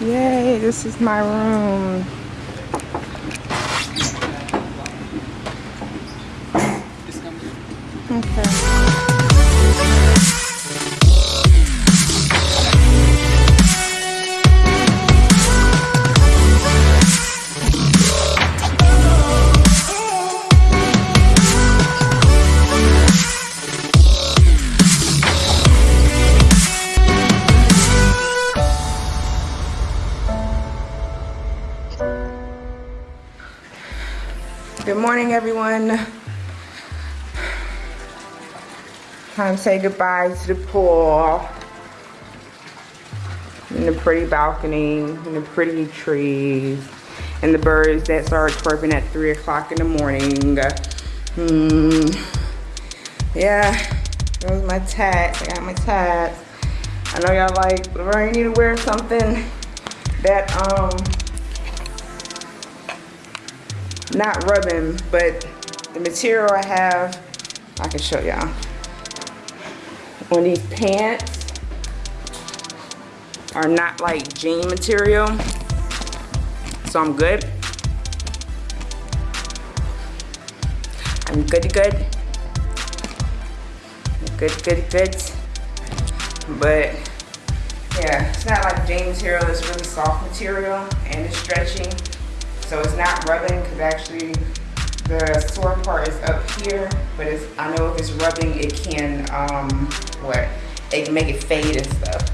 Yay, this is my room. Okay. Morning, everyone. Time to say goodbye to the pool. And the pretty balcony, and the pretty trees, and the birds that start chirping at 3 o'clock in the morning. Hmm. Yeah, those my tats. I got my tats. I know y'all like, you need to wear something that, um, not rubbing, but the material I have, I can show y'all. On these pants are not like jean material, so I'm good. I'm good, good. Good, good, good. But yeah, it's not like jean material, it's really soft material and it's stretchy. So it's not rubbing because actually the sore part is up here, but it's, I know if it's rubbing, it can, um, what, it can make it fade and stuff.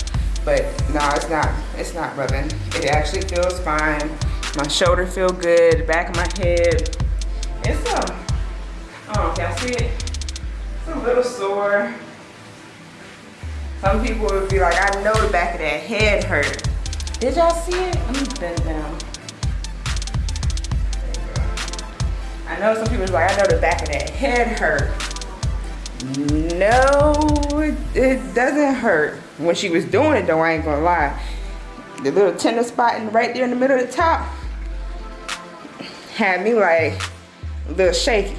But no, it's not, it's not rubbing. It actually feels fine. My shoulder feel good, the back of my head. It's, I don't know if y'all see it. It's a little sore. Some people would be like, I know the back of that head hurt. Did y'all see it? Let me bend down. I know some people's like, I know the back of that head hurt. No, it, it doesn't hurt. When she was doing it though, I ain't gonna lie. The little tender spot in, right there in the middle of the top had me like a little shaky.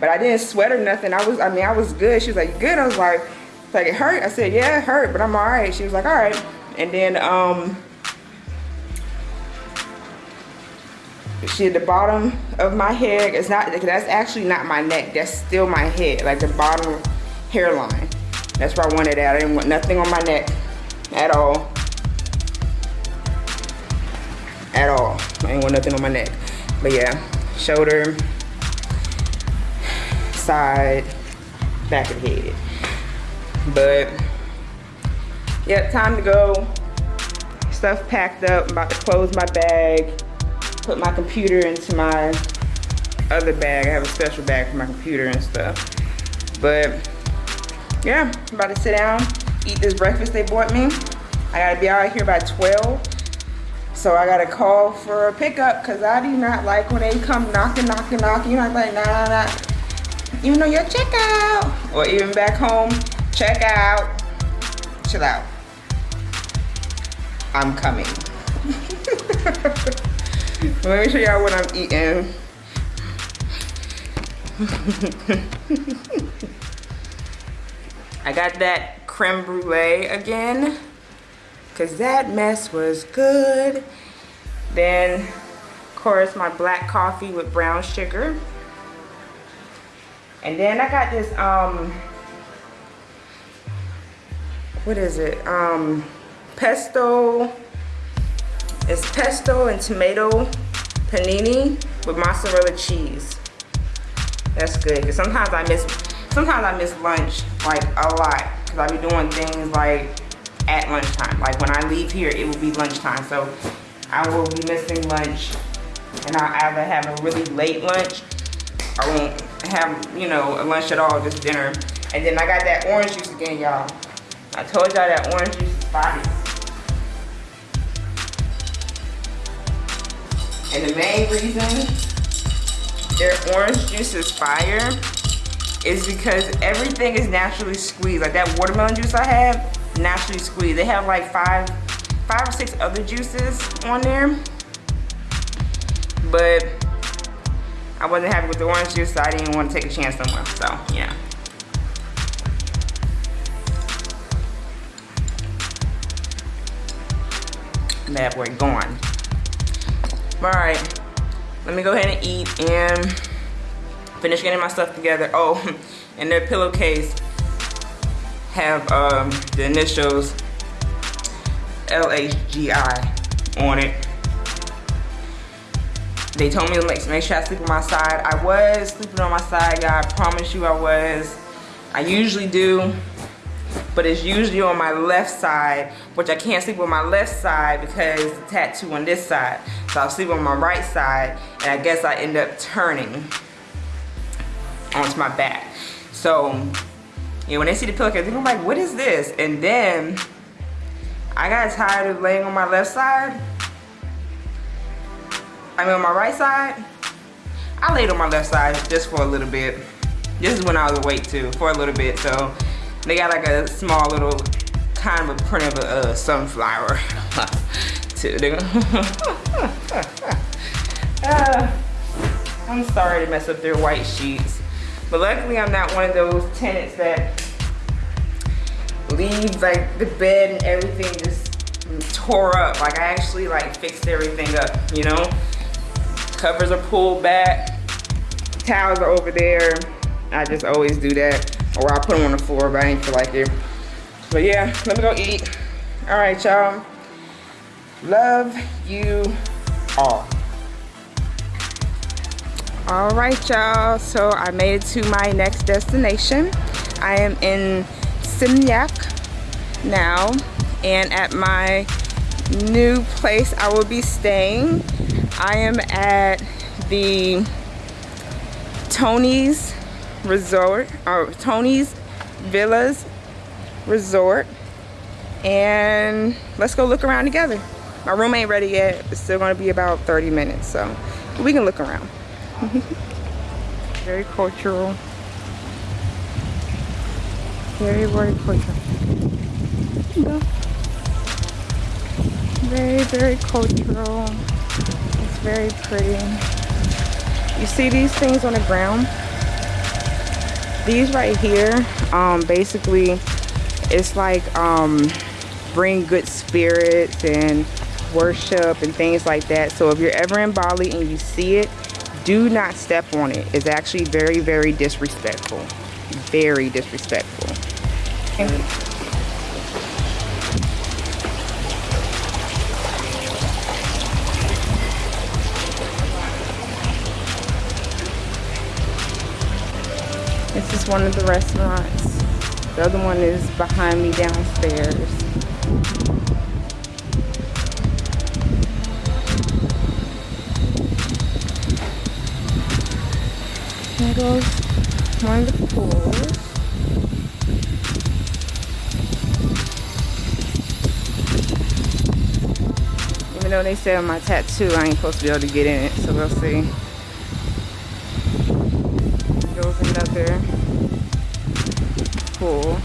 But I didn't sweat or nothing. I was, I mean, I was good. She was like, good? I was like, like it hurt? I said, yeah, it hurt, but I'm all right. She was like, all right. And then, um, she at the bottom of my head it's not that's actually not my neck that's still my head like the bottom hairline. That's where I wanted at I didn't want nothing on my neck at all. At all I didn't want nothing on my neck. But yeah shoulder side back of the head. But yeah time to go. Stuff packed up I'm about to close my bag put my computer into my other bag. I have a special bag for my computer and stuff. But yeah, I'm about to sit down, eat this breakfast they bought me. I gotta be out here by 12. So I gotta call for a pickup because I do not like when they come knocking, knocking, knocking. You're not like, nah, nah, nah. Even though you're check out. Or even back home, check out. Chill out. I'm coming. Let me show y'all what I'm eating. I got that creme brulee again because that mess was good. Then, of course, my black coffee with brown sugar. And then I got this, um, what is it? Um, pesto it's pesto and tomato panini with mozzarella cheese. That's good. Cause sometimes I miss sometimes I miss lunch like a lot. Cause I be doing things like at lunchtime. Like when I leave here, it will be lunchtime. So I will be missing lunch. And I'll either have a really late lunch or won't have, you know, a lunch at all, just dinner. And then I got that orange juice again, y'all. I told y'all that orange juice is fire. And the main reason their orange juice is fire is because everything is naturally squeezed. Like that watermelon juice I have, naturally squeezed. They have like five, five or six other juices on there. But I wasn't happy with the orange juice, so I didn't want to take a chance on one. So, yeah. Bad boy gone. All right, let me go ahead and eat and finish getting my stuff together. Oh, and their pillowcase have um, the initials LHGI on it. They told me to make, make sure I sleep on my side. I was sleeping on my side, y'all. I promise you I was. I usually do, but it's usually on my left side, which I can't sleep on my left side because the tattoo on this side. So I'll sleep on my right side, and I guess I end up turning onto my back. So, you know, when they see the pillowcase, they're like, what is this? And then I got tired of laying on my left side. I mean on my right side. I laid on my left side just for a little bit. This is when I was awake too, for a little bit. So they got like a small little kind of a print of a uh, sunflower. too. uh, I'm sorry to mess up their white sheets. But luckily I'm not one of those tenants that leaves like the bed and everything just tore up. Like I actually like fixed everything up, you know? Covers are pulled back, towels are over there. I just always do that. Or I'll put them on the floor, but I ain't feel like it. But yeah, let me go eat. All right, y'all. Love you all. All right, y'all. So I made it to my next destination. I am in Seminyak now and at my new place I will be staying I am at the Tony's Resort or Tony's Villas Resort and let's go look around together my room ain't ready yet it's still to be about 30 minutes so we can look around very cultural very, very cultural. Very, very cultural. It's very pretty. You see these things on the ground? These right here, um, basically, it's like um, bring good spirits and worship and things like that. So if you're ever in Bali and you see it, do not step on it. It's actually very, very disrespectful. Very disrespectful. This is one of the restaurants. The other one is behind me downstairs. There goes one of the pools. Even though they say on my tattoo I ain't supposed to be able to get in it, so we'll see. Goes another pool.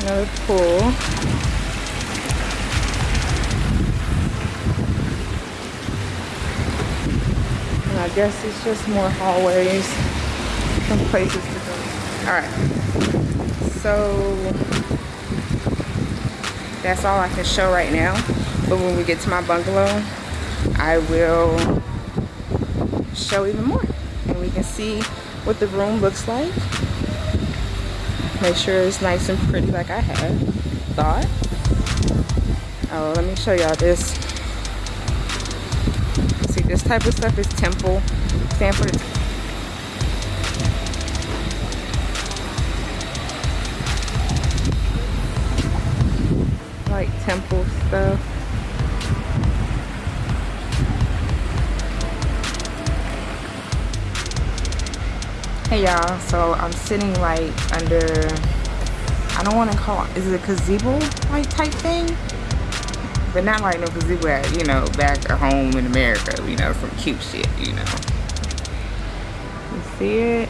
Another pool. And I guess it's just more hallways and places to go. Alright so that's all I can show right now but when we get to my bungalow I will show even more. And we can see what the room looks like. Make sure it's nice and pretty like I had thought. Oh let me show y'all this. See this type of stuff is temple stand Hey y'all, so I'm sitting like under, I don't want to call it, is it a gazebo like type thing? But not like no gazebo at, you know, back at home in America, you know, some cute shit, you know. You see it?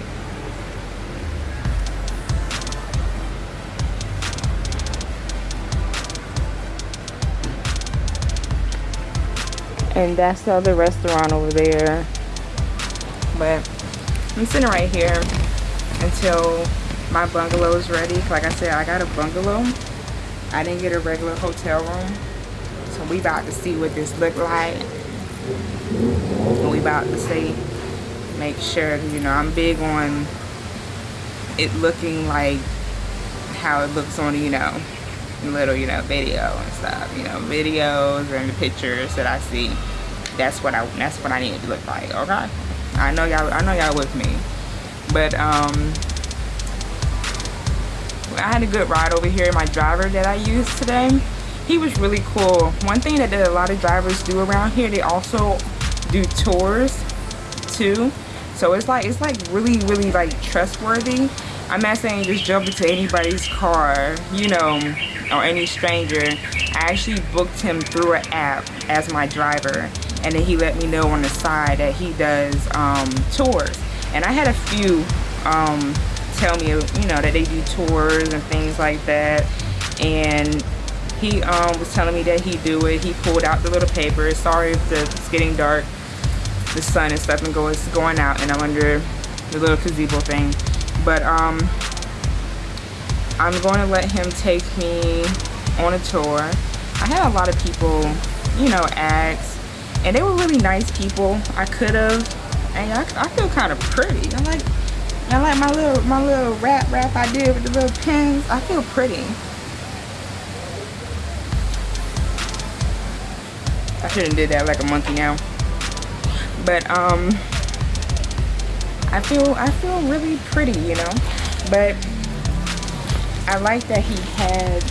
and that's the other restaurant over there but I'm sitting right here until my bungalow is ready. Like I said, I got a bungalow. I didn't get a regular hotel room. So we about to see what this look like. And we about to see, make sure, you know, I'm big on it looking like how it looks on, you know, little, you know, video and stuff. You know, videos and the pictures that I see. That's what I that's what I need it to look like, okay? I know y'all I know y'all with me. But um I had a good ride over here. My driver that I used today, he was really cool. One thing that a lot of drivers do around here, they also do tours too. So it's like it's like really really like trustworthy. I'm not saying just jump into anybody's car, you know, or any stranger. I actually booked him through an app as my driver. And then he let me know on the side that he does um, tours. And I had a few um, tell me, you know, that they do tours and things like that. And he um, was telling me that he do it. He pulled out the little paper. Sorry if the, it's getting dark. The sun and stuff and go, it's going out and I'm under the little gazebo thing. But um, I'm going to let him take me on a tour. I had a lot of people, you know, ask. And they were really nice people. I could have. And I, I feel kind of pretty. I like I like my little my little wrap wrap I did with the little pins. I feel pretty. I shouldn't did that like a monkey now. But um I feel I feel really pretty, you know. But I like that he had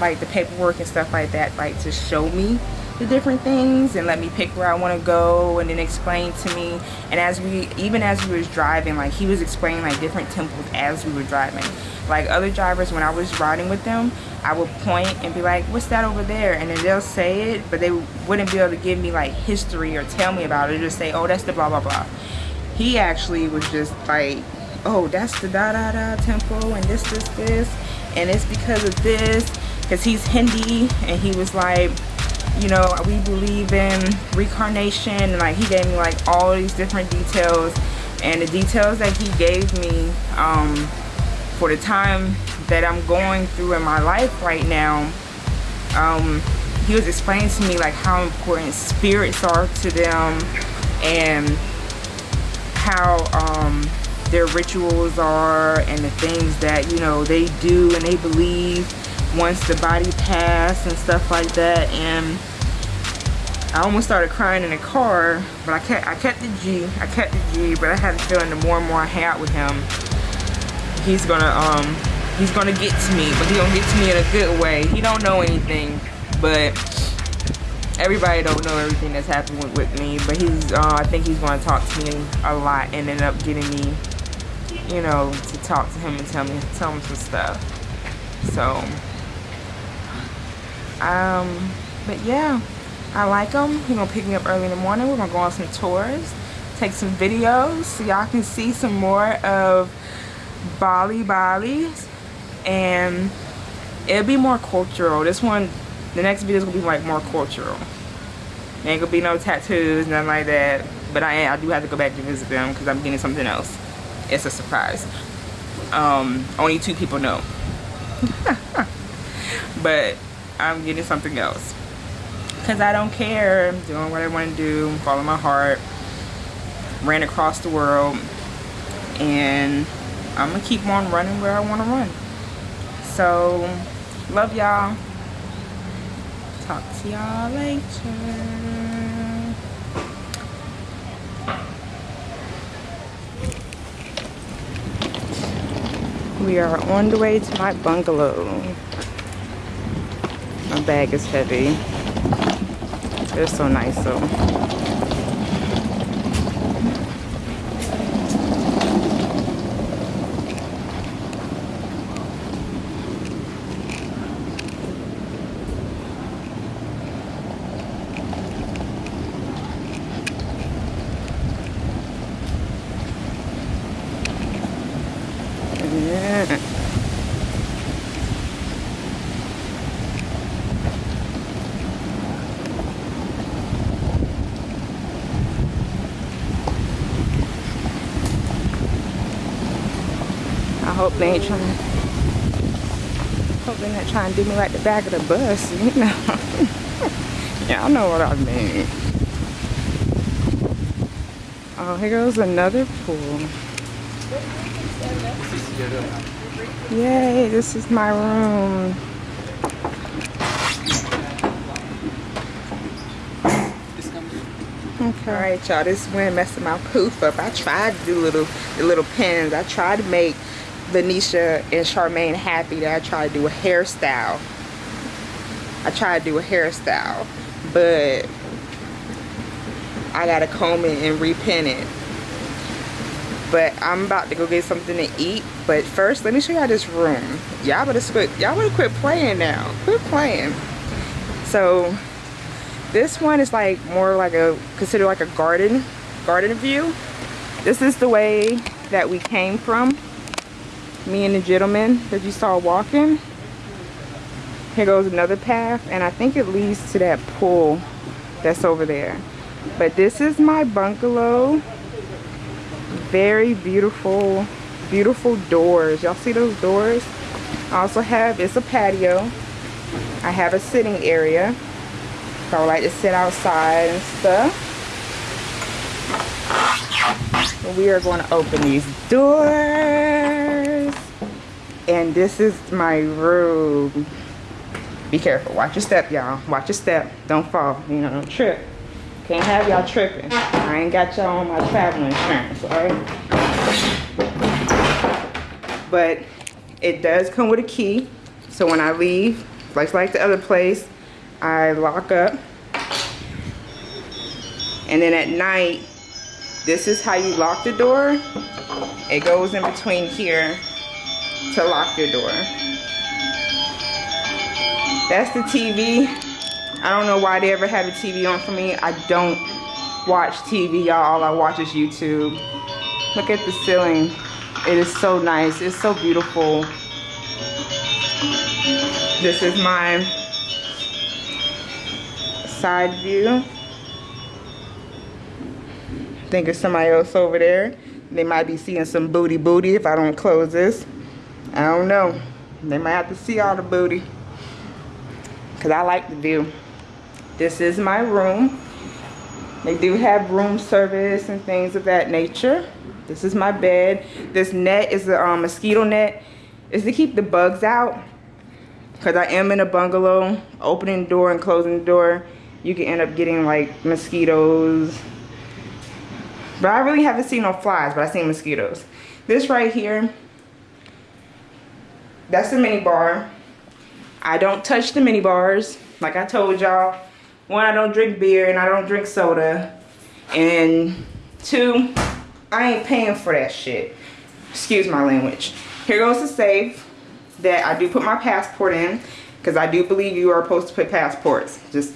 like the paperwork and stuff like that like to show me the different things and let me pick where I want to go and then explain to me. And as we even as we was driving like he was explaining like different temples as we were driving. Like other drivers when I was riding with them I would point and be like what's that over there? And then they'll say it but they wouldn't be able to give me like history or tell me about it. Just say oh that's the blah blah blah. He actually was just like oh that's the da da da temple and this this this. And it's because of this because he's Hindi and he was like you know we believe in reincarnation and like he gave me like all these different details and the details that he gave me um, for the time that I'm going through in my life right now um, he was explaining to me like how important spirits are to them and how um, their rituals are and the things that you know they do and they believe once the body passed and stuff like that and I almost started crying in the car, but I kept I kept the G. I kept the G, but I had the feeling the more and more I had with him, he's gonna um he's gonna get to me, but he gonna get to me in a good way. He don't know anything, but everybody don't know everything that's happened with, with me. But he's uh, I think he's gonna talk to me a lot and end up getting me, you know, to talk to him and tell me tell him some stuff. So um, but yeah. I like them. He's gonna pick me up early in the morning. We're gonna go on some tours, take some videos so y'all can see some more of Bali Bali. And it'll be more cultural. This one, the next video is gonna be like more cultural. ain't gonna be no tattoos, nothing like that. But I, I do have to go back to visit them because I'm getting something else. It's a surprise. Um, only two people know. but I'm getting something else because I don't care. I'm doing what I want to do, follow my heart. Ran across the world and I'm gonna keep on running where I want to run. So, love y'all. Talk to y'all later. We are on the way to my bungalow. My bag is heavy. They're so nice though. They ain't trying hope they're not trying to do me like the back of the bus, you know. Y'all know what I mean. Oh, here goes another pool. Yay, this is my room. Okay. All right, y'all. This is when messing my poof up. I tried to do little the little pins. I tried to make Venetia and Charmaine happy. That I tried to do a hairstyle. I tried to do a hairstyle, but I gotta comb it and repin it. But I'm about to go get something to eat. But first, let me show y'all this room. Y'all better quit. Y'all better quit playing now. Quit playing. So this one is like more like a considered like a garden garden view. This is the way that we came from. Me and the gentleman that you saw walking. Here goes another path and I think it leads to that pool that's over there. But this is my bungalow. Very beautiful, beautiful doors. Y'all see those doors? I also have, it's a patio. I have a sitting area. So I like to sit outside and stuff. We are going to open these doors. And this is my room. Be careful. Watch your step, y'all. Watch your step. Don't fall. You know, trip. Can't have y'all tripping. I ain't got y'all on my travel insurance, alright? But it does come with a key. So when I leave, like like the other place, I lock up. And then at night, this is how you lock the door. It goes in between here to lock your door. That's the TV. I don't know why they ever have a TV on for me. I don't watch TV, y'all. All I watch is YouTube. Look at the ceiling. It is so nice. It's so beautiful. This is my side view. Think it's somebody else over there. They might be seeing some booty booty if I don't close this. I don't know. They might have to see all the booty. Because I like the view. This is my room. They do have room service and things of that nature. This is my bed. This net is a um, mosquito net. Is to keep the bugs out. Because I am in a bungalow. Opening the door and closing the door you can end up getting like mosquitoes. But I really haven't seen no flies, but I've seen mosquitoes. This right here, that's the mini bar. I don't touch the mini bars. Like I told y'all, one, I don't drink beer and I don't drink soda. And two, I ain't paying for that shit. Excuse my language. Here goes the safe that I do put my passport in because I do believe you are supposed to put passports. Just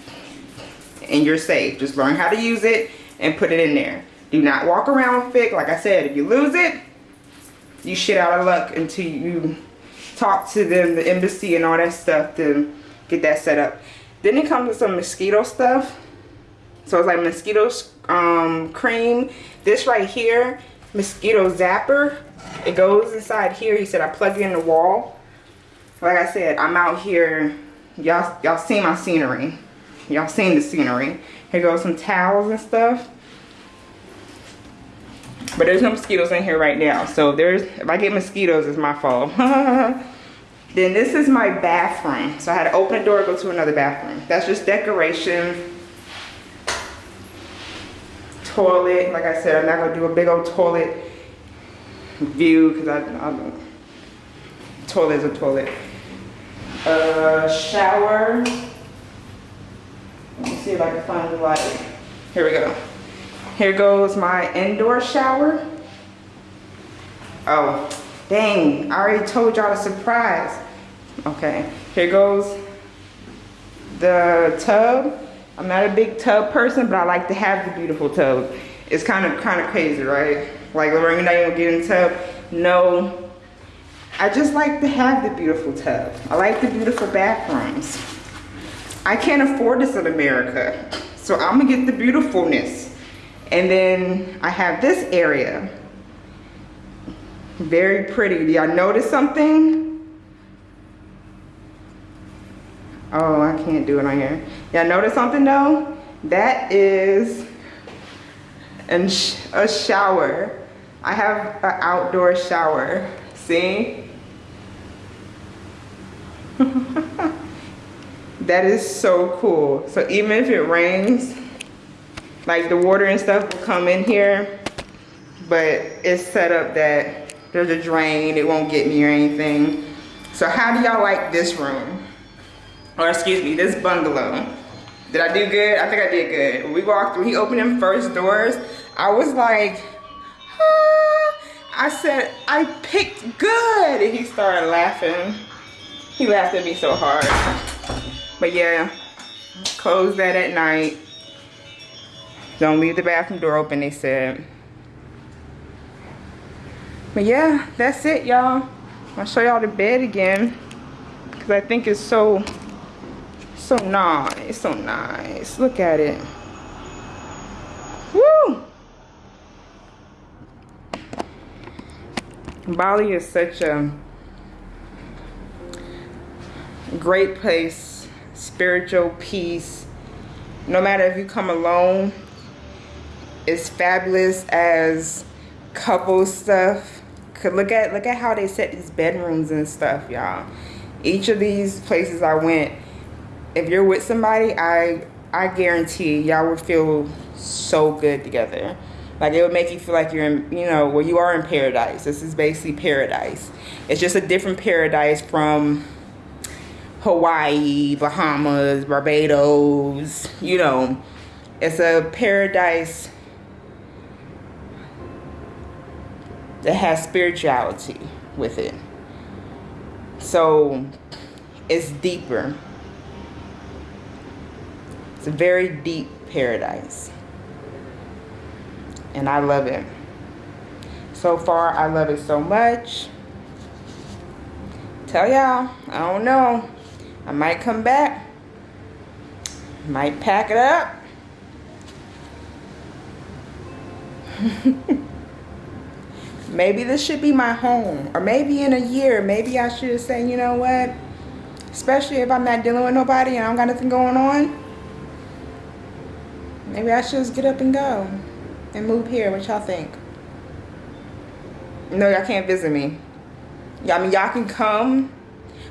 and you're safe. Just learn how to use it and put it in there. Do not walk around it. Like I said, if you lose it, you shit out of luck until you talk to them, the embassy and all that stuff to get that set up. Then it comes with some mosquito stuff. So it's like mosquito um, cream. This right here, mosquito zapper. It goes inside here. He said I plug it in the wall. Like I said, I'm out here. Y'all y'all see my scenery. Y'all seen the scenery. Here goes some towels and stuff. But there's no mosquitoes in here right now. So there's, if I get mosquitoes, it's my fault. then this is my bathroom. So I had to open a door go to another bathroom. That's just decoration. Toilet, like I said, I'm not gonna do a big old toilet view because I, I toilet is a toilet. Uh, shower. Let me see if I can find the light. Here we go. Here goes my indoor shower. Oh, dang, I already told y'all a surprise. Okay, here goes the tub. I'm not a big tub person, but I like to have the beautiful tub. It's kind of kind of crazy, right? Like Lorraine not even get in the tub. No, I just like to have the beautiful tub. I like the beautiful bathrooms. I can't afford this in America. So I'm gonna get the beautifulness. And then I have this area. Very pretty. Do y'all notice something? Oh, I can't do it on here. Y'all notice something though? That is an sh a shower. I have an outdoor shower. See? that is so cool. So even if it rains, like the water and stuff will come in here, but it's set up that there's a drain, it won't get me or anything. So how do y'all like this room? Or excuse me, this bungalow. Did I do good? I think I did good. We walked through, he opened them first doors. I was like, ah. I said, I picked good. And he started laughing. He laughed at me so hard. But yeah, close that at night. Don't leave the bathroom door open, they said. But yeah, that's it, y'all. I'll show y'all the bed again. Because I think it's so, so nice, so nice. Look at it. Woo! Bali is such a great place, spiritual peace. No matter if you come alone, it's fabulous as couple stuff. Look at look at how they set these bedrooms and stuff, y'all. Each of these places I went, if you're with somebody, I I guarantee y'all would feel so good together. Like it would make you feel like you're in, you know, well you are in paradise. This is basically paradise. It's just a different paradise from Hawaii, Bahamas, Barbados, you know. It's a paradise that has spirituality with it. So it's deeper. It's a very deep paradise. And I love it. So far, I love it so much. Tell y'all, I don't know. I might come back. Might pack it up. maybe this should be my home. Or maybe in a year, maybe I should say, you know what? Especially if I'm not dealing with nobody and I don't got nothing going on. Maybe I should just get up and go. And move here. What y'all think? No, y'all can't visit me. I mean, y'all can come,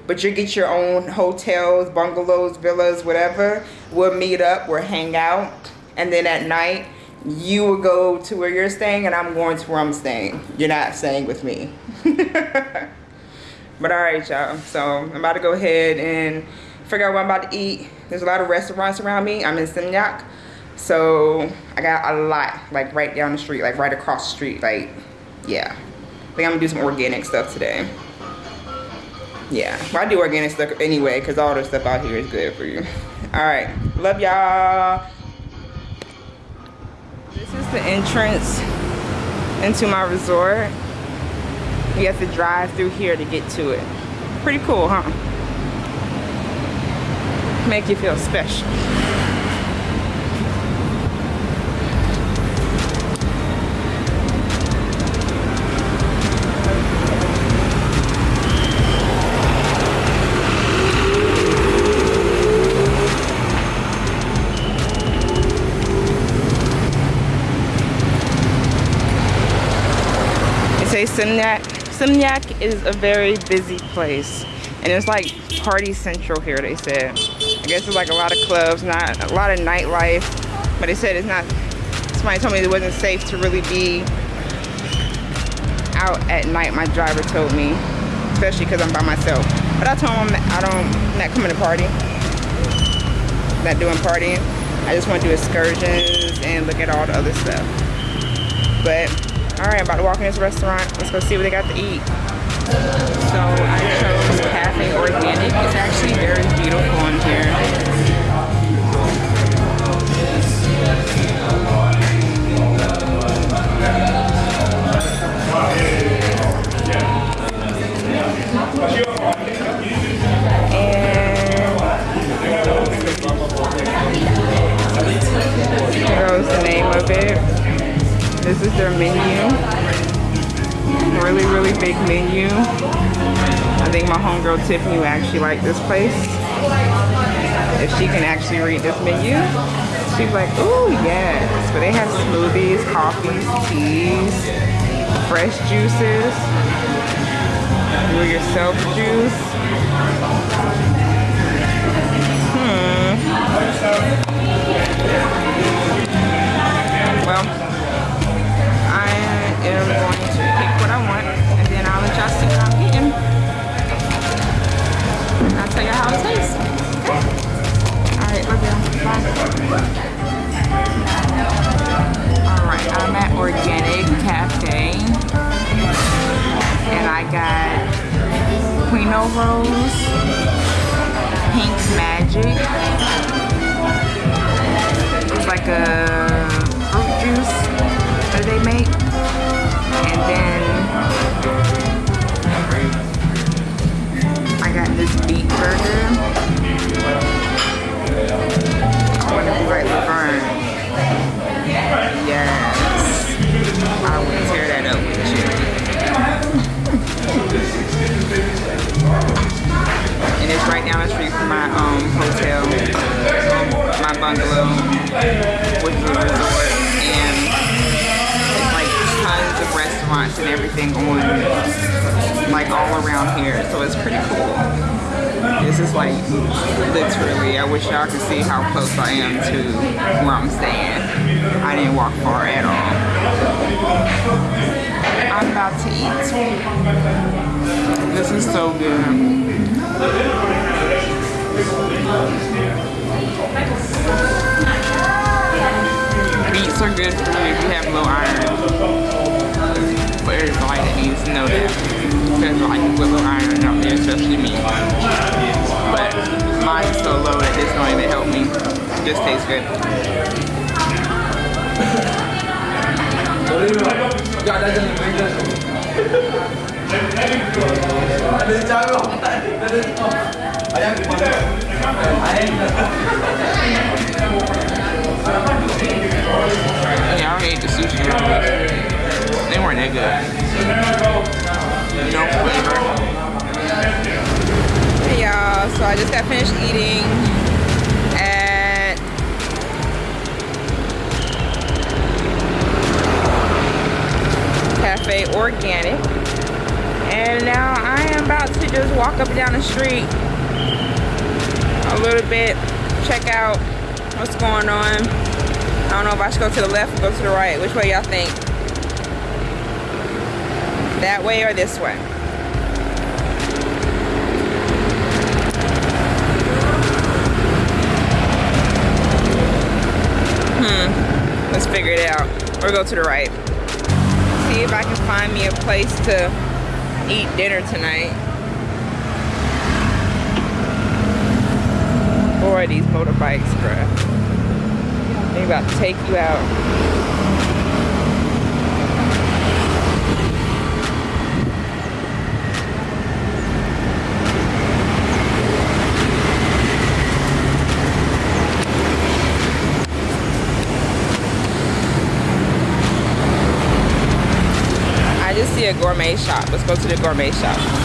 but you get your own hotels, bungalows, villas, whatever. We'll meet up, we'll hang out. And then at night, you will go to where you're staying and I'm going to where I'm staying. You're not staying with me. but all right, y'all. So I'm about to go ahead and figure out what I'm about to eat. There's a lot of restaurants around me. I'm in Seminyak. So I got a lot like right down the street, like right across the street. Like, yeah. I think I'm gonna do some organic stuff today. Yeah, well, I do organic stuff anyway because all the stuff out here is good for you. All right, love y'all. This is the entrance into my resort. You have to drive through here to get to it. Pretty cool, huh? Make you feel special. Seminyak, Seminyak is a very busy place. And it's like party central here, they said. I guess it's like a lot of clubs, not a lot of nightlife. But they said it's not, somebody told me it wasn't safe to really be out at night, my driver told me. Especially because I'm by myself. But I told him I don't, I'm not coming to party. Not doing partying. I just want to do excursions and look at all the other stuff. But all right, I'm about to walk in this restaurant. Let's go see what they got to eat. So I chose Cafe Organic. It's actually very beautiful in here. And here goes the name of it. This is their menu. really, really big menu. I think my homegirl Tiffany will actually like this place. If she can actually read this menu, she's like, ooh, yes. But they have smoothies, coffees, teas, fresh juices, do yourself juice. Hmm. Well, am going to pick what I want and then I'll y'all see what I'm getting. And I'll tell you how it tastes. Alright, love you. Bye. Alright, I'm at Organic Cafe. And I got Quino Rose, Pink's Magic. It's like a fruit juice that they make. And then I got this beet burger. I wonder if you like Laverne. Yes. I will tear that up with you. and it's right down the street from my um, hotel, my bungalow, which is a resort, and and everything on, like all around here, so it's pretty cool. This is like literally, I wish y'all could see how close I am to where I'm staying. I didn't walk far at all. I'm about to eat. This is so good. Beets are good for you if you have low iron. But everybody that needs to know that. Because like low iron out there, especially me. But mine is so low that it's going to help me. It tastes good. I already ate the sushi. They weren't that good. Hey y'all, so I just got finished eating at Cafe Organic. And now I am about to just walk up and down the street a little bit, check out what's going on. I don't know if I should go to the left or go to the right. Which way y'all think? That way or this way? Hmm. Let's figure it out. Or go to the right. See if I can find me a place to eat dinner tonight. Boy, these motorbikes, bruh. They about to take you out. I just see a gourmet shop. Let's go to the gourmet shop.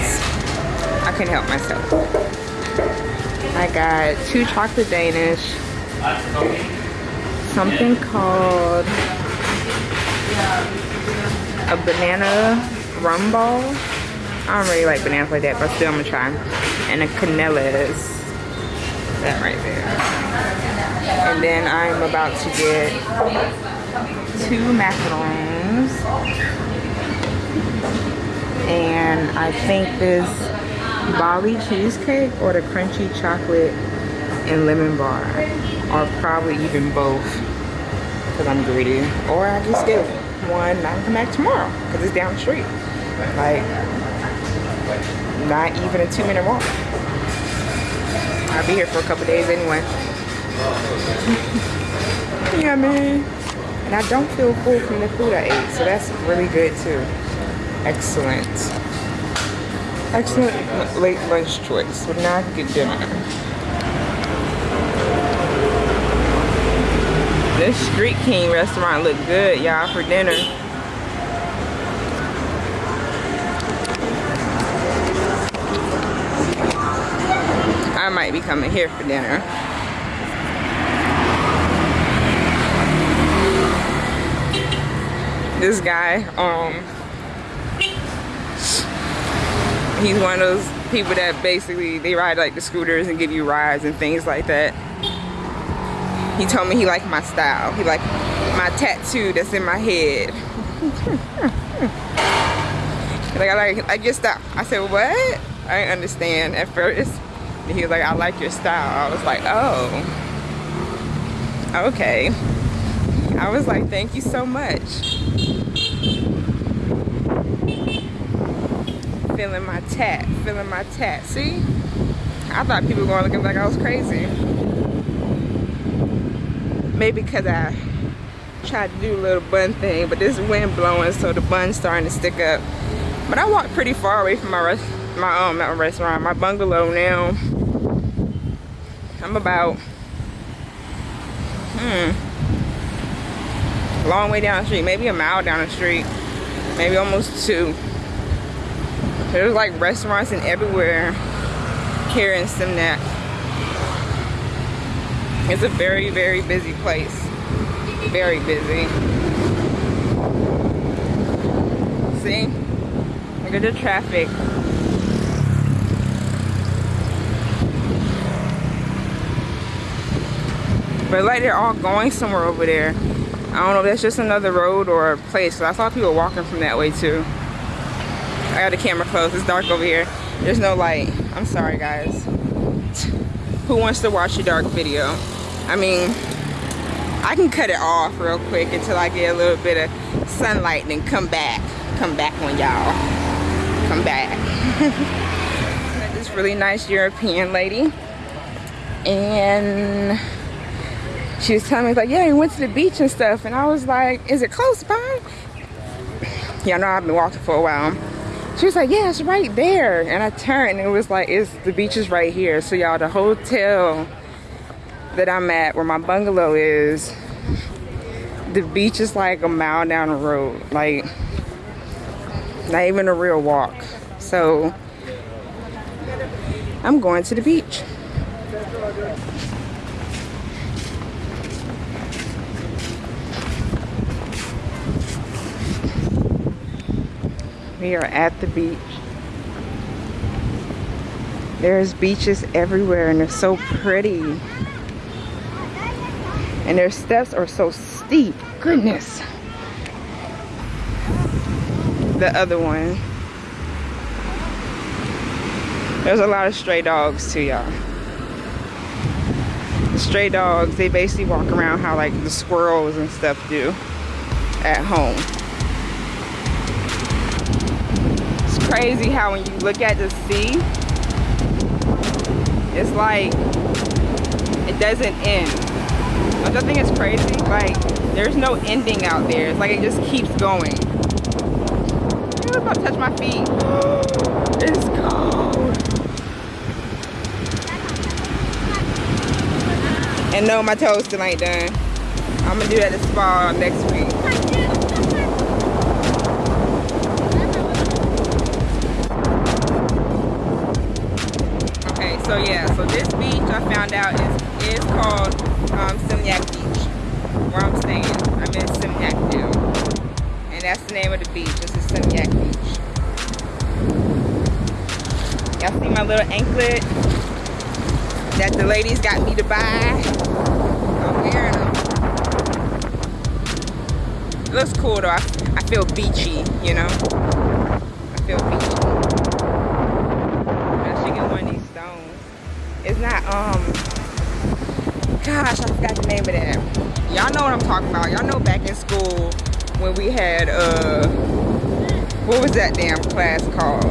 I couldn't help myself. I got two chocolate Danish, something called a banana rum ball. I don't really like bananas like that, but still I'm gonna try. And a canellas. that right there. And then I'm about to get two macarons. And I think this Bali cheesecake or the crunchy chocolate and lemon bar. Or probably even both. Because I'm greedy. Or I just get one and I can come back tomorrow. Because it's down the street. Like, not even a two minute walk. I'll be here for a couple days anyway. man. And I don't feel full from the food I ate, so that's really good too. Excellent. Excellent late lunch choice. So now I can get dinner. This Street King restaurant look good, y'all, for dinner. I might be coming here for dinner. This guy, um, he's one of those people that basically, they ride like the scooters and give you rides and things like that. He told me he liked my style. He liked my tattoo that's in my head. like, I like, I get style. I said, what? I didn't understand at first. And he was like, I like your style. I was like, oh, okay. I was like, thank you so much. Feeling my tat, feeling my tat. See? I thought people were going to look like I was crazy. Maybe because I tried to do a little bun thing, but this wind blowing, so the bun's starting to stick up. But I walked pretty far away from my rest, my um, not restaurant, my bungalow now. I'm about, hmm, long way down the street, maybe a mile down the street, maybe almost two. There's like restaurants and everywhere here in Seminyak. It's a very, very busy place. Very busy. See? Look at the traffic. But like they're all going somewhere over there. I don't know if that's just another road or a place. Cause I saw people walking from that way too. I got the camera closed. It's dark over here. There's no light. I'm sorry guys. Who wants to watch a dark video? I mean, I can cut it off real quick until I get a little bit of sunlight and then come back. Come back on y'all. Come back. this really nice European lady. And she was telling me like, yeah, we went to the beach and stuff. And I was like, is it close by? Yeah, I know I've been walking for a while. She was like, yeah, it's right there. And I turned and it was like, it's the beach is right here. So y'all, the hotel that I'm at, where my bungalow is, the beach is like a mile down the road. Like, not even a real walk. So, I'm going to the beach. We are at the beach. There's beaches everywhere and they're so pretty. And their steps are so steep. Goodness. The other one. There's a lot of stray dogs too, y'all. Stray dogs, they basically walk around how like the squirrels and stuff do at home. Crazy how when you look at the sea, it's like it doesn't end. Which I think it's crazy. Like there's no ending out there. It's like it just keeps going. I'm about to touch my feet. it's cold. And no, my toes still ain't done. I'm gonna do that at the spa next week. So yeah so this beach i found out is is called um beach where i'm staying i'm in Seminyak now and that's the name of the beach this is Seminyak beach y'all see my little anklet that the ladies got me to buy. I'm wearing them. It looks cool though. I, I feel beachy, you know? I feel beachy. I should get one of these stones. It's not, um, gosh, I forgot the name of that. Y'all know what I'm talking about. Y'all know back in school when we had, uh, what was that damn class called?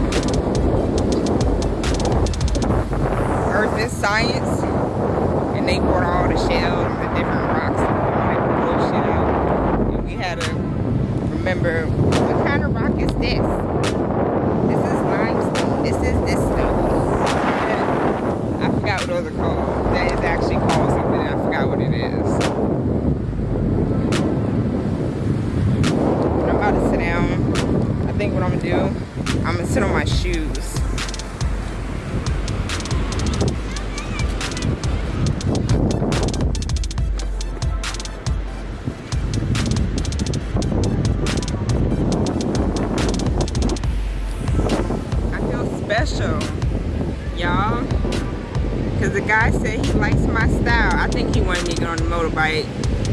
Earth and Science. And they brought all the shells and the different rocks and bullshit out. And we had to remember what kind of rock is this? This is limestone. This is this stone. What those are called. That is actually called something. I forgot what it is. But I'm about to sit down. I think what I'm gonna do, I'm gonna sit on my shoes. Guy said he likes my style. I think he wanted me to get on the motorbike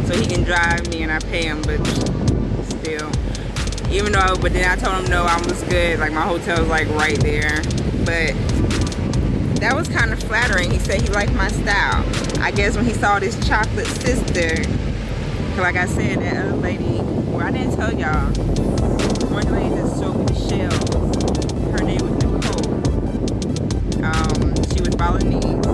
so he can drive me and I pay him, but still. Even though, but then I told him no, I was good. Like my hotel was like right there. But that was kind of flattering. He said he liked my style. I guess when he saw this chocolate sister, like I said, that other lady, well I didn't tell y'all, one lady that sold me the shells, her name was Nicole. Um, she was Balinese,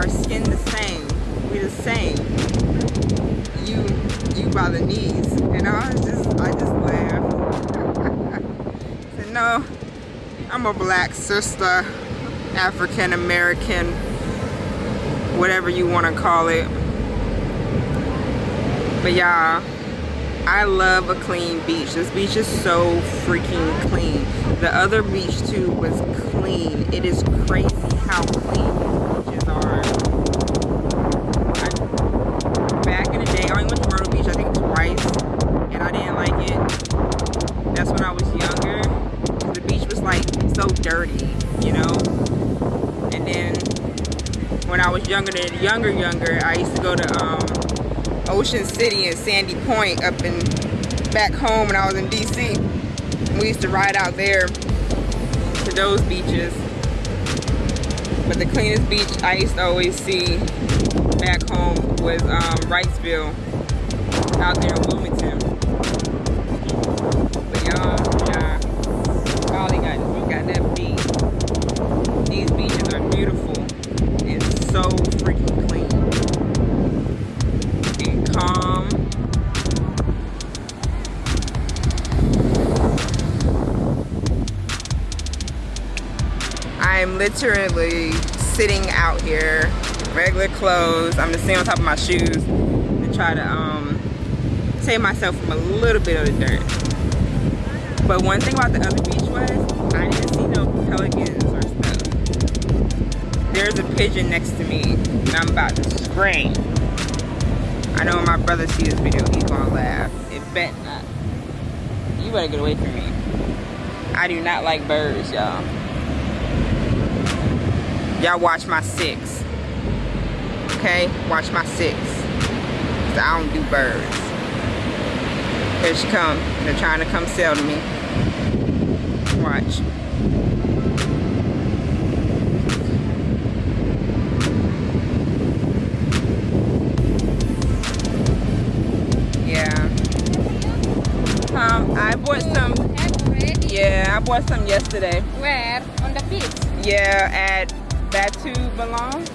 "Our skin the same, we the same. You, you Balinese," and I just, I just laughed. Said, "No, I'm a black sister, African American, whatever you want to call it." But y'all, I love a clean beach. This beach is so freaking clean. The other beach too was clean. It is crazy how clean these beaches are. I, back in the day, I only went to Myrtle Beach I think twice, and I didn't like it. That's when I was younger. The beach was like so dirty, you know. And then when I was younger, than younger, younger, I used to go to um, Ocean City and Sandy Point up in back home when I was in DC. We used to ride out there to those beaches. But the cleanest beach I used to always see back home was um, Wrightsville out there in Wilmington. So freaking clean and calm. I'm literally sitting out here, regular clothes. I'm just sitting on top of my shoes to try to um, save myself from a little bit of the dirt. But one thing about the other beach was, I didn't see no pelicans. There's a pigeon next to me, and I'm about to scream. I know when my brother sees this video, he's gonna laugh. It bet not. You better get away from me. I do not like birds, y'all. Y'all watch my six. Okay? Watch my six. I don't do birds. Here she come. They're trying to come sell to me. Watch. I bought some yesterday. Where? On the beach? Yeah, at Batu Bolong.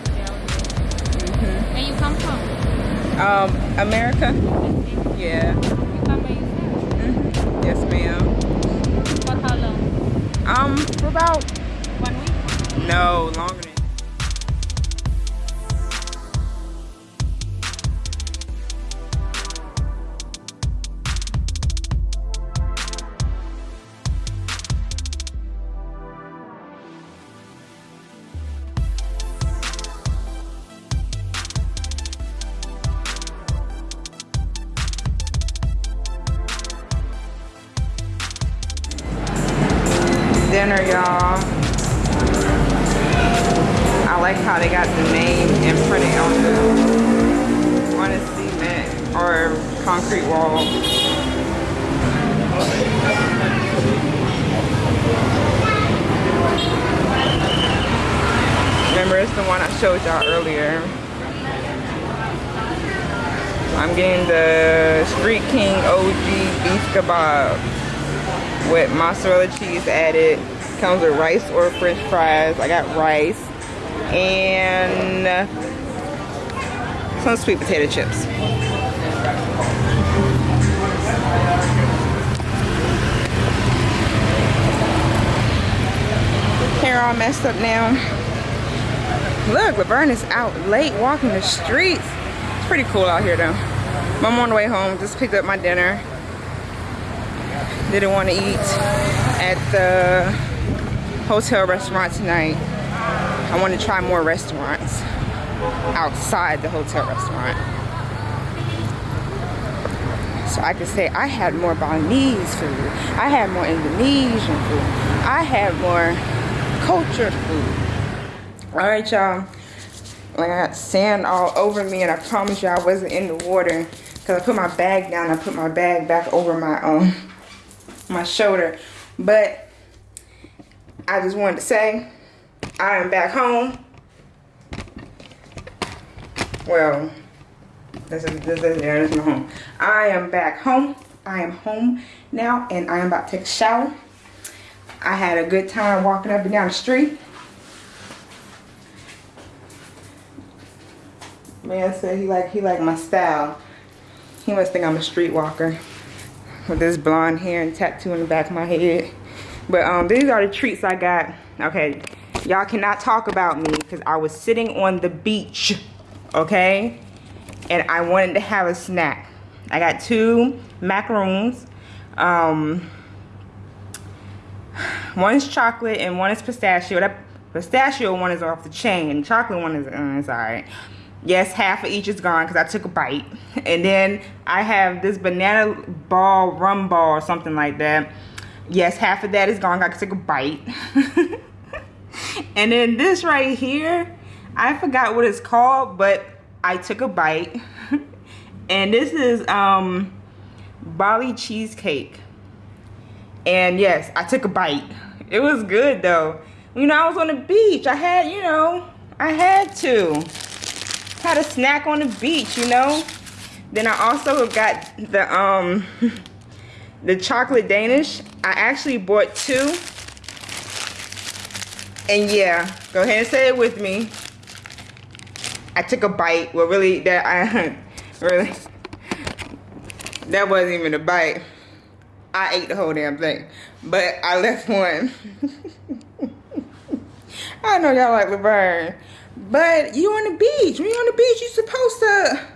hmm Where you come from? Um, America. Yeah. You come by yourself? hmm Yes, ma'am. For how long? Um, for about One week? no longer fries. I got rice and some sweet potato chips. Hair all messed up now. Look, Laverne is out late walking the streets. It's pretty cool out here though. I'm on the way home, just picked up my dinner. Didn't want to eat at the hotel restaurant tonight. I want to try more restaurants outside the hotel restaurant. So I could say I had more Balinese food. I had more Indonesian food. I had more cultured food. All right, y'all. Like I got sand all over me and I promise you I wasn't in the water because I put my bag down. I put my bag back over my um my shoulder. But I just wanted to say I am back home. Well, this is this is there, is my home. I am back home. I am home now and I am about to take a shower. I had a good time walking up and down the street. Man said he like he like my style. He must think I'm a streetwalker with this blonde hair and tattoo in the back of my head. But um, these are the treats I got. Okay, y'all cannot talk about me because I was sitting on the beach, okay? And I wanted to have a snack. I got two macaroons. Um, one is chocolate and one is pistachio. That pistachio one is off the chain. Chocolate one is, uh, it's all right. Yes, half of each is gone because I took a bite. And then I have this banana ball, rum ball, or something like that. Yes, half of that is gone. I took a bite. and then this right here, I forgot what it's called, but I took a bite. and this is um, Bali cheesecake. And yes, I took a bite. It was good though. You know, I was on the beach. I had, you know, I had to had a snack on the beach, you know. Then I also got the um the chocolate Danish. I actually bought two. And yeah, go ahead and say it with me. I took a bite. Well, really, that I really that wasn't even a bite. I ate the whole damn thing, but I left one. I know y'all like Laverne. But you on the beach. When you on the beach, you supposed to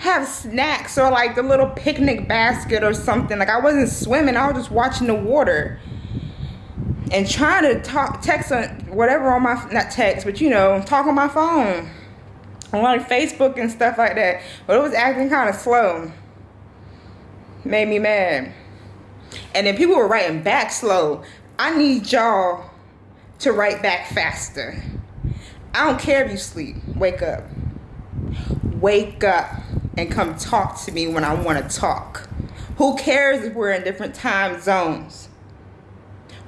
have snacks or like a little picnic basket or something. Like I wasn't swimming, I was just watching the water. And trying to talk text on whatever on my not text, but you know, talk on my phone. On like Facebook and stuff like that. But it was acting kind of slow. Made me mad. And then people were writing back slow. I need y'all to write back faster. I don't care if you sleep. Wake up. Wake up and come talk to me when I want to talk. Who cares if we're in different time zones?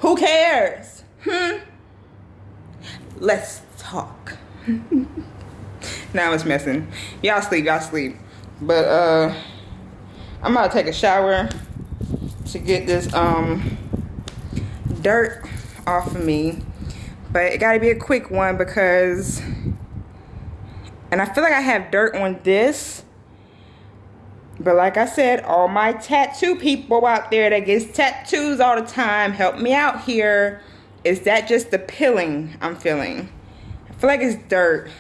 Who cares? Hmm? Let's talk. now it's messing. Y'all sleep, y'all sleep. But uh I'm about to take a shower to get this um dirt off of me but it gotta be a quick one because and I feel like I have dirt on this but like I said all my tattoo people out there that gets tattoos all the time help me out here. Is that just the pilling I'm feeling? I feel like it's dirt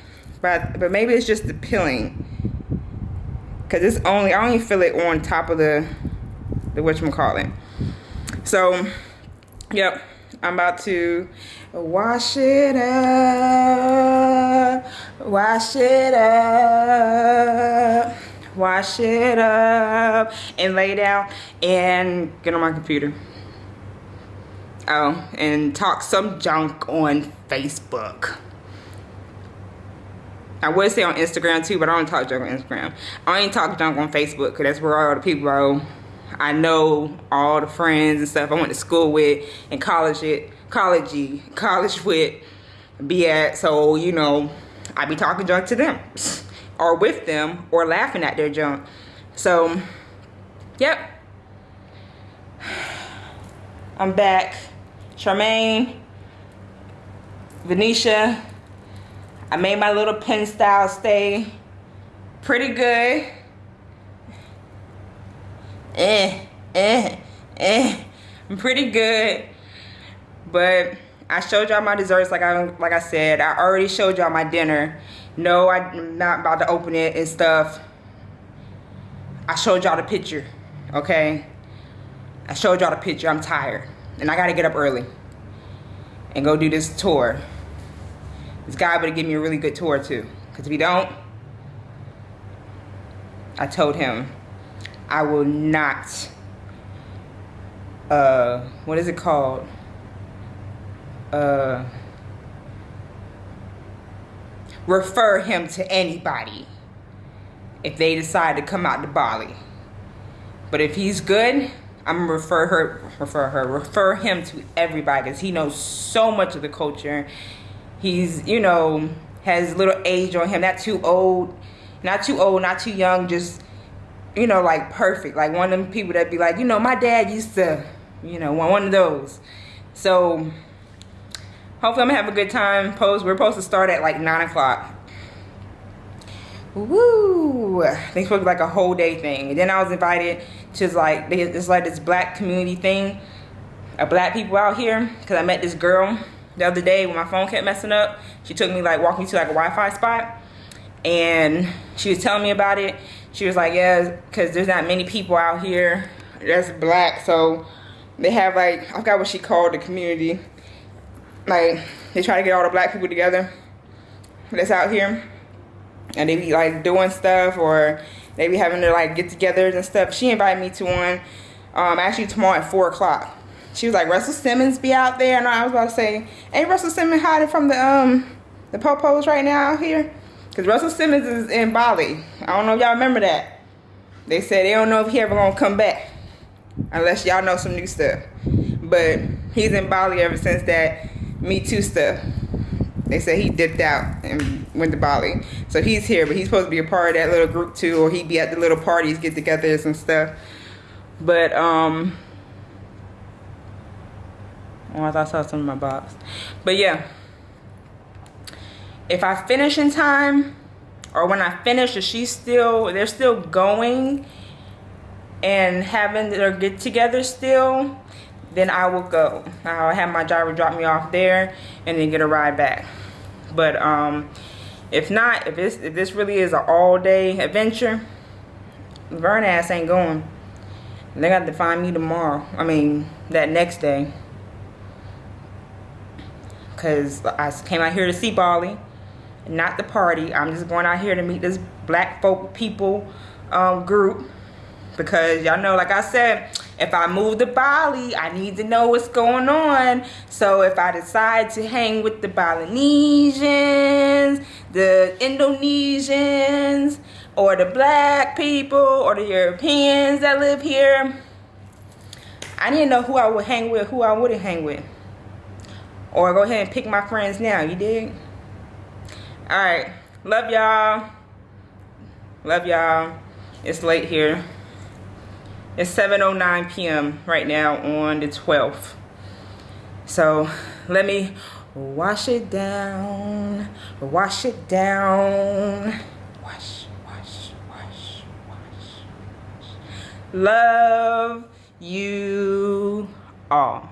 but but maybe it's just the pilling because it's only I only feel it on top of the the whatchamacallit. So yep I'm about to wash it up, wash it up, wash it up, and lay down and get on my computer. Oh, and talk some junk on Facebook. I would say on Instagram too, but I don't talk junk on Instagram. I only talk junk on Facebook because that's where all the people are. I know all the friends and stuff I went to school with and college it, college, college with be at. So, you know, I be talking junk to them or with them or laughing at their junk. So, yep. I'm back. Charmaine, Venetia, I made my little pen style stay pretty good. Eh, eh, eh. I'm pretty good. But I showed y'all my desserts like I like I said. I already showed y'all my dinner. No, I'm not about to open it and stuff. I showed y'all the picture, okay? I showed y'all the picture. I'm tired. And I gotta get up early and go do this tour. This guy better give me a really good tour too. Because if he don't, I told him I will not, uh, what is it called? Uh, refer him to anybody if they decide to come out to Bali. But if he's good, I'm gonna refer her, refer her, refer him to everybody because he knows so much of the culture. He's, you know, has little age on him, not too old, not too old, not too young, just, you know, like perfect. Like one of them people that be like, you know, my dad used to, you know, one of those. So hopefully I'm gonna have a good time. Post, we're supposed to start at like nine o'clock. Woo! It's supposed to be like a whole day thing. And then I was invited to like it's like this black community thing of black people out here because I met this girl the other day when my phone kept messing up. She took me like walking to like a Wi-Fi spot and she was telling me about it. She was like, yeah, because there's not many people out here that's black. So they have like, I forgot what she called the community. Like they try to get all the black people together that's out here and they be like doing stuff or they be having to like get togethers and stuff. She invited me to one um, actually tomorrow at four o'clock. She was like, Russell Simmons be out there. And I was about to say, ain't Russell Simmons hiding from the um the popos right now out here? Because Russell Simmons is in Bali. I don't know if y'all remember that. They said they don't know if he ever gonna come back. Unless y'all know some new stuff. But he's in Bali ever since that Me Too stuff. They said he dipped out and went to Bali. So he's here, but he's supposed to be a part of that little group too, or he'd be at the little parties, get togethers and stuff. But, um, oh, I thought I saw something in my box. But yeah, if I finish in time, or when I finish, if she's still, they're still going and having their get together still, then I will go. I'll have my driver drop me off there and then get a ride back. But um, if not, if, this if this really is an all-day adventure, Vern ass ain't going. They got to find me tomorrow. I mean, that next day. Because I came out here to see Bali, not the party. I'm just going out here to meet this black folk people um, group. Because y'all know, like I said, if I move to Bali, I need to know what's going on. So if I decide to hang with the Balinesians, the Indonesians, or the black people, or the Europeans that live here, I need to know who I would hang with, who I wouldn't hang with. Or go ahead and pick my friends now, you dig? Alright, love y'all. Love y'all. It's late here. It's 7.09 p.m. right now on the 12th. So let me wash it down, wash it down. Wash, wash, wash, wash, wash. Love you all.